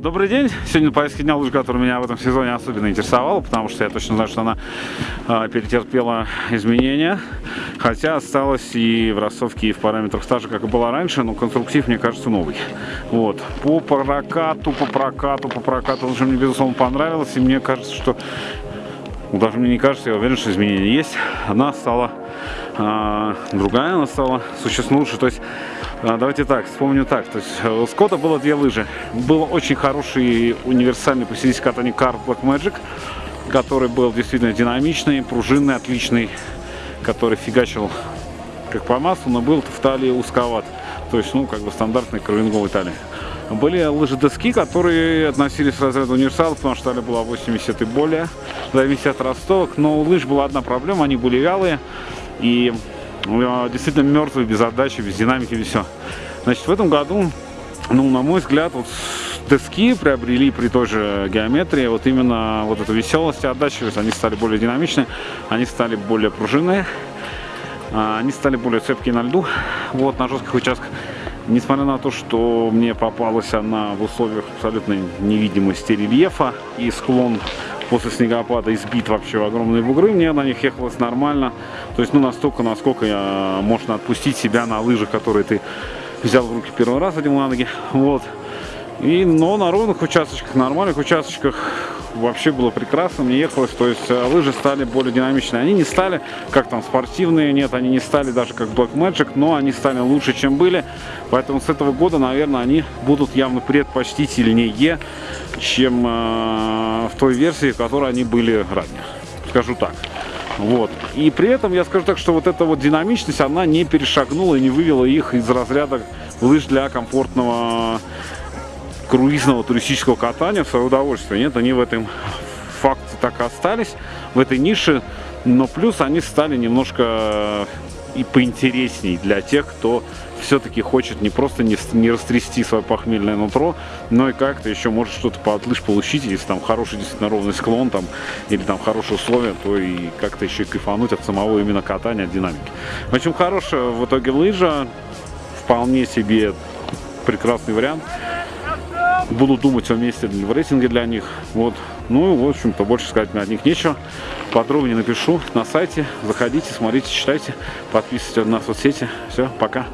Добрый день. Сегодня поездка дня лыж, которая меня в этом сезоне особенно интересовала, потому что я точно знаю, что она э, перетерпела изменения. Хотя осталась и в рассовке, и в параметрах стажа, как и была раньше, но конструктив, мне кажется, новый. Вот. По прокату, по прокату, по прокату, лыжа мне, безусловно, понравилась. И мне кажется, что ну, даже мне не кажется, я уверен, что изменения есть. Она стала э, другая, она стала существенно лучше. То есть, давайте так, вспомню так. То есть, у Скотта было две лыжи. Был очень хороший универсальный по стилистике катания Car Black Magic, который был действительно динамичный, пружинный, отличный, который фигачил как по маслу, но был в талии узковат. То есть, ну, как бы стандартный кровинговый талии. Были лыжи-доски, которые относились к разряду универсалов, потому что талия была 80 и более, в от ростовок. Но у лыж была одна проблема, они были вялые и э, действительно мертвые, без отдачи, без динамики, без все. Значит, в этом году, ну, на мой взгляд, вот доски приобрели при той же геометрии вот именно вот эту веселость и отдачу, они стали более динамичные, они стали более пружинные, а, они стали более цепкие на льду, вот, на жестких участках. Несмотря на то, что мне попалась она в условиях абсолютной невидимости рельефа и склон после снегопада избит вообще в огромные бугры, мне на них ехалось нормально. То есть, ну, настолько, насколько я, можно отпустить себя на лыжах, которые ты взял в руки первый раз, одел на ноги. Вот. И, но на ровных участочках, нормальных участочках вообще было прекрасно, мне ехалось, то есть э, лыжи стали более динамичные. Они не стали, как там, спортивные, нет, они не стали даже как Black Magic, но они стали лучше, чем были. Поэтому с этого года, наверное, они будут явно предпочтительнее, чем э, в той версии, в которой они были ранее. Скажу так. Вот. И при этом я скажу так, что вот эта вот динамичность, она не перешагнула и не вывела их из разряда лыж для комфортного круизного туристического катания в свое удовольствие. Нет, они в этом факте так и остались, в этой нише, но плюс они стали немножко и поинтересней для тех, кто все-таки хочет не просто не, не растрясти свое похмельное нутро, но и как-то еще может что-то по отлыж получить, если там хороший действительно ровный склон там, или там хорошие условия, то и как-то еще и кайфануть от самого именно катания, от динамики. В общем, хорошая в итоге лыжа, вполне себе прекрасный вариант буду думать о месте в рейтинге для них. Вот. Ну в общем-то, больше сказать мне от них нечего. Подробнее напишу на сайте. Заходите, смотрите, читайте, подписывайтесь на соцсети. Все, пока.